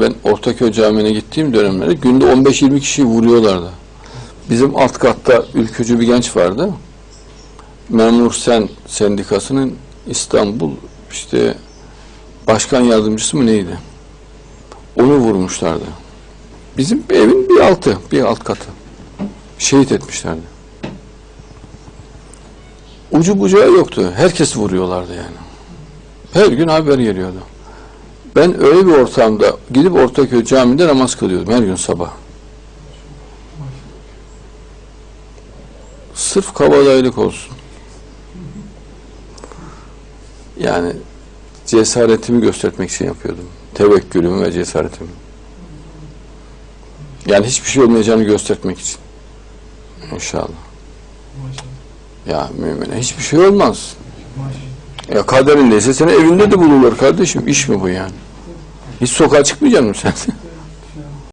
Ben Ortaköy Camii'ne gittiğim dönemlerde günde 15-20 kişiyi vuruyorlardı. Bizim alt katta ülkücü bir genç vardı. Memur Sen Sendikası'nın İstanbul işte başkan yardımcısı mı neydi? Onu vurmuşlardı. Bizim evin bir altı, bir alt katı. Şehit etmişlerdi. Ucu bucağı yoktu. Herkes vuruyorlardı yani. Her gün haber geliyordu. Ben öyle bir ortamda gidip Ortaköy Camii'nde namaz kılıyordum her gün sabah. Sırf kabadayılık olsun. Yani cesaretimi göstermek için yapıyordum. Tevekkülümü ve cesaretimi. Yani hiçbir şey olmayacağını göstermek için. İnşallah. Ya mümine hiçbir şey olmaz. Ya kaderindeyse seni evinde de bulurlar kardeşim. İş mi bu yani? Hiç sokağa çıkmayacak mısın sen?